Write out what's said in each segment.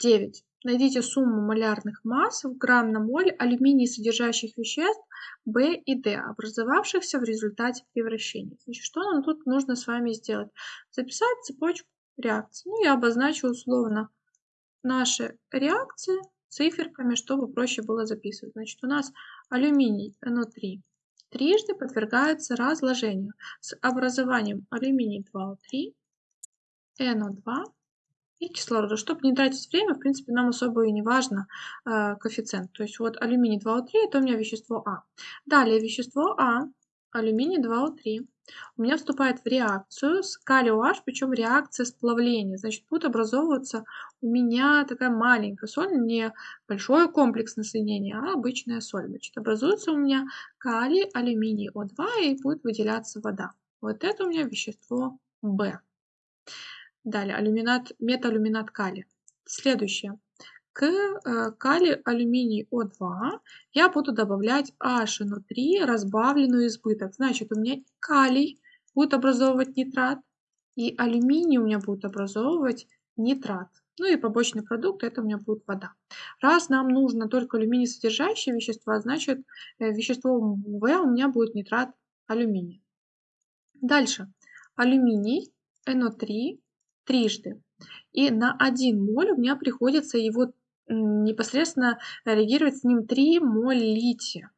9. Найдите сумму малярных масс в грамм на моль алюминий содержащих веществ В и D, образовавшихся в результате превращения. Значит, что нам тут нужно с вами сделать? Записать цепочку реакций. Ну, я обозначу условно наши реакции циферками, чтобы проще было записывать. Значит, у нас алюминий NO3 трижды подвергается разложению с образованием алюминий 2О3, NO2 и кислорода. Чтобы не тратить время, в принципе, нам особо и не важно э, коэффициент. То есть вот алюминий 2О3 это у меня вещество А. Далее вещество А, алюминий 2О3, у меня вступает в реакцию с калий OH, причем реакция сплавления. Значит, будет образовываться у меня такая маленькая соль, не большое комплексное соединение, а обычная соль. Значит, образуется у меня калий, алюминий О2 и будет выделяться вода. Вот это у меня вещество В. Далее, алюминат, металюминат калия. Следующее. К э, калий алюминий О2 я буду добавлять HNO3 разбавленную избыток. Значит, у меня калий будет образовывать нитрат, и алюминий у меня будет образовывать нитрат. Ну и побочный продукт это у меня будет вода. Раз нам нужно только алюминий содержащие вещества, значит э, вещество В у меня будет нитрат алюминия. Дальше. Алюминий NO3 трижды. И на 1 моль у меня приходится его непосредственно реагировать с ним 3 моль лития.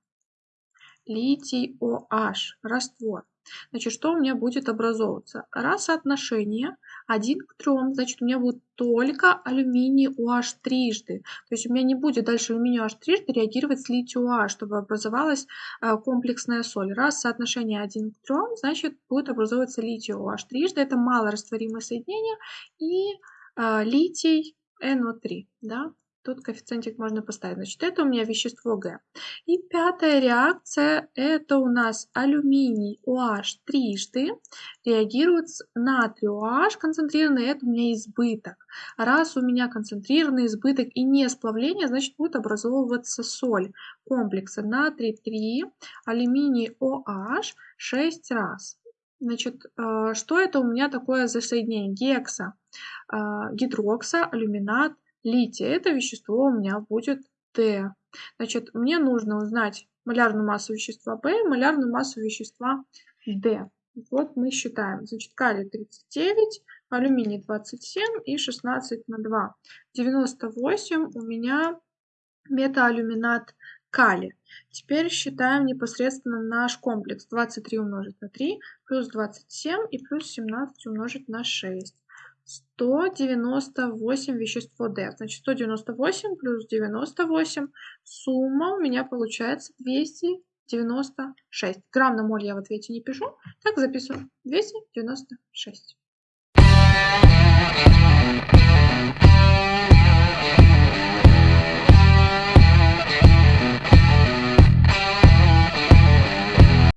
Литий OH, раствор. Значит, что у меня будет образовываться? Раз соотношение 1 к 3, значит, у меня будет только алюминий OH трижды. То есть у меня не будет дальше алюминий OH трижды реагировать с литий OH, чтобы образовалась э, комплексная соль. Раз соотношение 1 к 3, значит, будет образовываться литий OH трижды. Это малорастворимое соединение и э, литий NO3. Да? Тут коэффициентик можно поставить. Значит, это у меня вещество Г. И пятая реакция, это у нас алюминий OH трижды реагирует с натрий OH концентрированный, это у меня избыток. Раз у меня концентрированный избыток и не сплавление, значит будет образовываться соль комплекса натрий 3, алюминий OH 6 раз. Значит, э, что это у меня такое за соединение? Гекса, э, гидрокса, алюминат, лития. Это вещество у меня будет Т. Значит, мне нужно узнать малярную массу вещества Б, малярную массу вещества Д. Вот мы считаем. Значит, калий 39, алюминий 27 и 16 на 2. 98 у меня метаалюминат калия. Теперь считаем непосредственно наш комплекс. 23 умножить на 3, плюс 27 и плюс 17 умножить на 6. 198 вещество D. Значит, 198 плюс 98. Сумма у меня получается 296. Грамм на моль я в ответе не пишу. Так, записываю. 296.